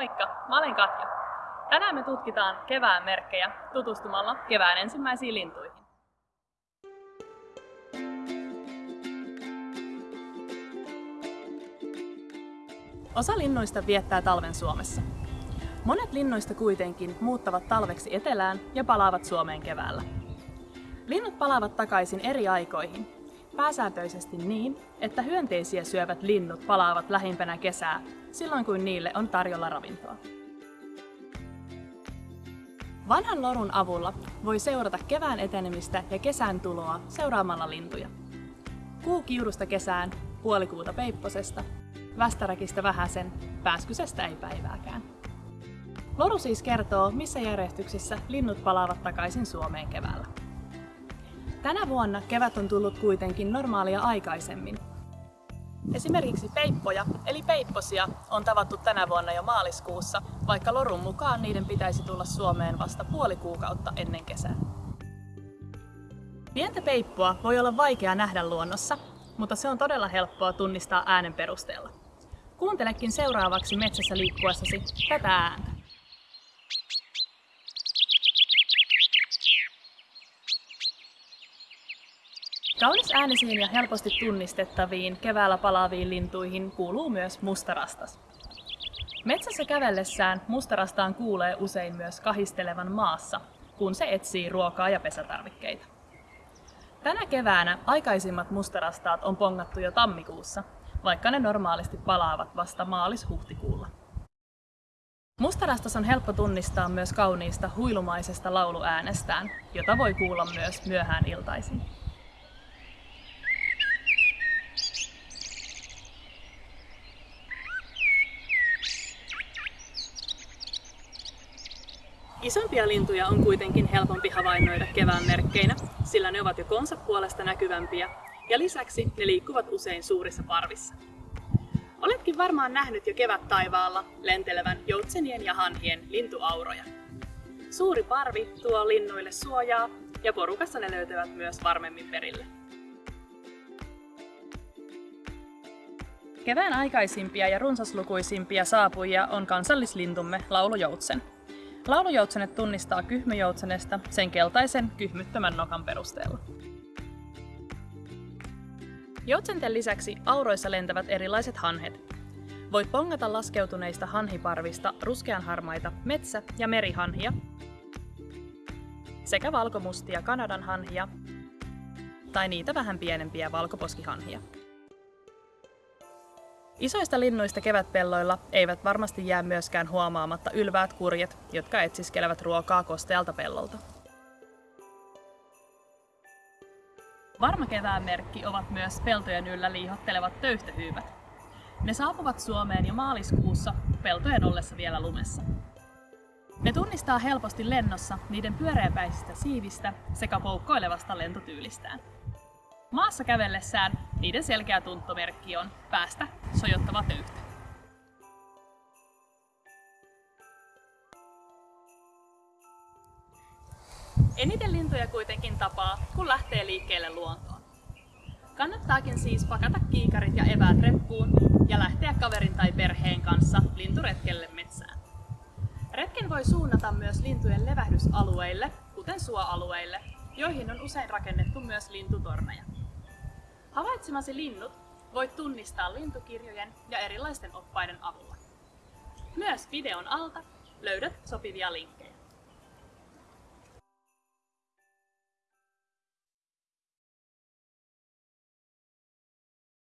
Moikka, mä olen Katja. Tänään me tutkitaan kevään merkkejä tutustumalla kevään ensimmäisiin lintuihin. Osa linnuista viettää talven Suomessa. Monet linnuista kuitenkin muuttavat talveksi etelään ja palaavat Suomeen keväällä. Linnut palaavat takaisin eri aikoihin, pääsääntöisesti niin, että hyönteisiä syövät linnut palaavat lähimpänä kesää, silloin kun niille on tarjolla ravintoa. Vanhan lorun avulla voi seurata kevään etenemistä ja kesän tuloa seuraamalla lintuja. Kuu kiurusta kesään, puolikuuta peipposesta, västäräkistä vähäsen, pääskysestä ei päivääkään. Loru siis kertoo, missä järjestyksessä linnut palaavat takaisin Suomeen keväällä. Tänä vuonna kevät on tullut kuitenkin normaalia aikaisemmin. Esimerkiksi peippoja, eli peipposia, on tavattu tänä vuonna jo maaliskuussa, vaikka lorun mukaan niiden pitäisi tulla Suomeen vasta puoli kuukautta ennen kesää. Pientä peippoa voi olla vaikea nähdä luonnossa, mutta se on todella helppoa tunnistaa äänen perusteella. Kuuntelekin seuraavaksi metsässä liikkuessasi tätä ääntä. Kaunis äänisiin ja helposti tunnistettaviin keväällä palaaviin lintuihin kuuluu myös mustarastas. Metsässä kävellessään mustarastaan kuulee usein myös kahistelevan maassa, kun se etsii ruokaa ja pesätarvikkeita. Tänä keväänä aikaisimmat mustarastaat on pongattu jo tammikuussa, vaikka ne normaalisti palaavat vasta maalis-huhtikuulla. Mustarastas on helppo tunnistaa myös kauniista huilumaisesta lauluäänestään, jota voi kuulla myös myöhään iltaisin. Isompia lintuja on kuitenkin helpompi havainnoida kevään merkkeinä, sillä ne ovat jo konsa puolesta näkyvämpiä ja lisäksi ne liikkuvat usein suurissa parvissa. Oletkin varmaan nähnyt jo kevät taivaalla lentelevän joutsenien ja hanhien lintuauroja. Suuri parvi tuo linnuille suojaa ja porukassa ne löytävät myös varmemmin perille. Kevään aikaisimpia ja runsaslukuisimpia saapujia on kansallislintumme laulujoutsen. Laulujoutsenet tunnistaa kyhmyjoutsenesta sen keltaisen kyhmyttömän nokan perusteella. Joutsenten lisäksi auroissa lentävät erilaiset hanhet. Voit pongata laskeutuneista hanhiparvista ruskeanharmaita metsä- ja merihanhia sekä valkomustia Kanadan hanhia tai niitä vähän pienempiä valkoposkihanhia. Isoista linnuista kevätpelloilla eivät varmasti jää myöskään huomaamatta ylväät kurjet, jotka etsiskelevät ruokaa kostealta pellolta. Varma kevään merkki ovat myös peltojen yllä liihottelevat töyhtöhyyvät. Ne saapuvat Suomeen jo maaliskuussa peltojen ollessa vielä lumessa. Ne tunnistaa helposti lennossa niiden pyöreäpäisistä siivistä sekä poukkoilevasta lentotyylistään. Maassa kävellessään niiden selkeä tuntomerkki on päästä sojottava töyhtä. Eniten lintuja kuitenkin tapaa, kun lähtee liikkeelle luontoon. Kannattaakin siis pakata kiikarit ja eväät reppuun ja lähteä kaverin tai perheen kanssa linturetkelle metsään. Retken voi suunnata myös lintujen levähdysalueille, kuten suoalueille, joihin on usein rakennettu myös lintutorneja. Havaitsemasi linnut voit tunnistaa lintukirjojen ja erilaisten oppaiden avulla. Myös videon alta löydät sopivia linkkejä.